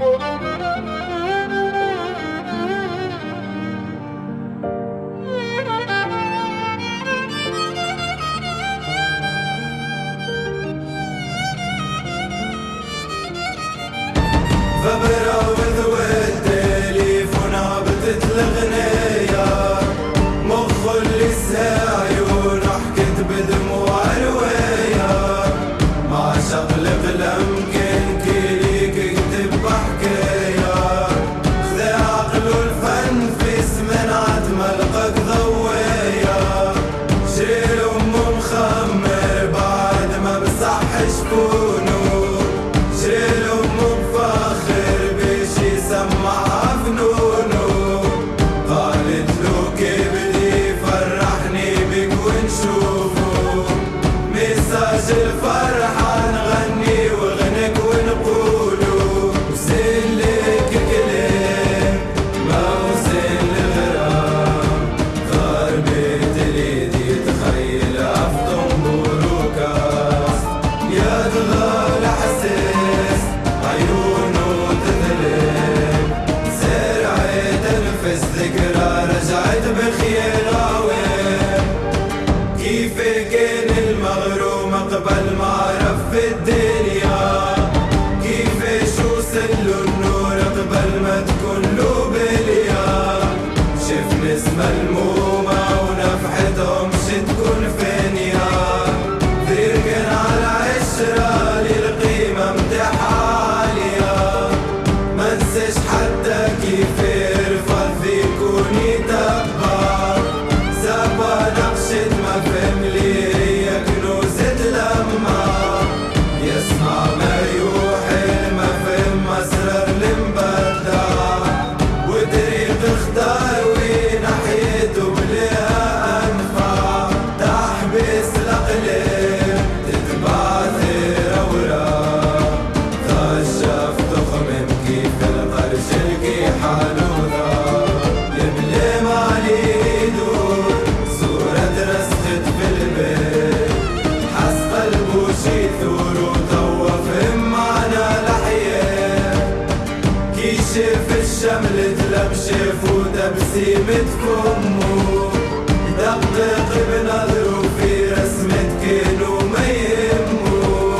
oh you. شملة لمشة فوتة بسيمة فمه يدقدق بنظره في رسمة كينو ما يهمه.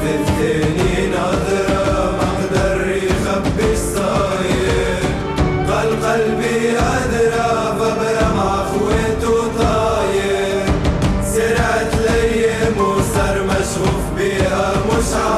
في الثاني نظرة ما قدر يخبي صاير قال قلبي هدرة ببرة مع خويته طاير. سرعت ليم صار مشغوف بيها مش عارف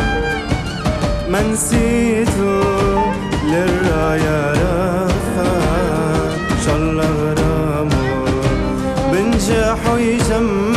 ما نسيته للراية رفع إن شاء الله غرامه بنجح ويجمع